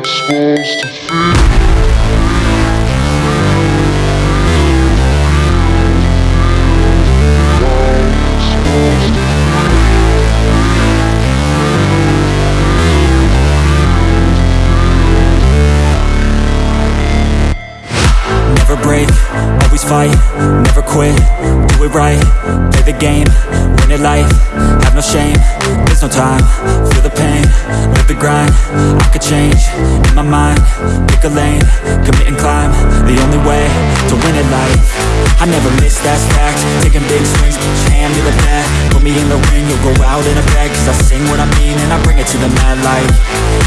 supposed to feel Never break, always fight, never quit, do it right, play the game, win it life, have no shame, there's no time, feel the pain, grind, I could change, in my mind, pick a lane, commit and climb, the only way to win it life, I never miss, that's fact, taking big swings, each hand to the bat, put me in the ring, you'll go out in a bag, cause I sing what I mean and I bring it to the mad light,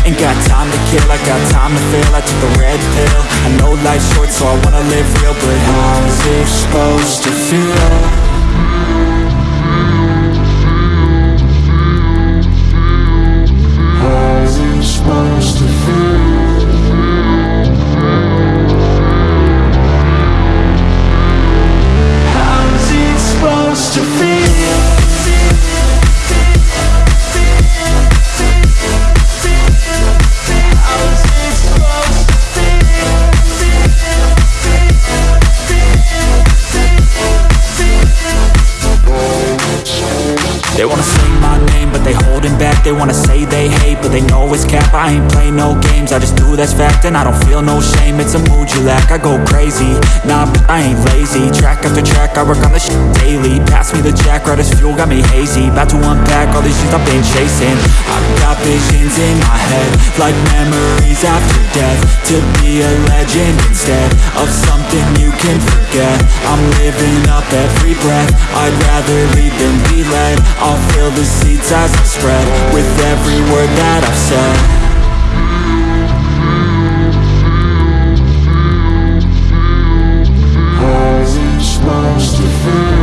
ain't got time to kill, I got time to feel, I took the red pill, I know life's short so I wanna live real, but how's it supposed to feel? They wanna say my name, but they holding back. They wanna say they hate, but they know it's cap. I ain't play no games, I just do that's fact And I don't feel no shame, it's a mood you lack I go crazy, nah, but I ain't lazy. Track after track, I work on the shit daily. Pass me the jack, right as fuel, got me hazy. About to unpack all these things I've been chasing. I've got visions in my head Like memories after death. To be a legend instead Of something can forget. I'm living up every breath. I'd rather leave than be led. I'll fill the seats as I spread With every word that I've said. Lost to feel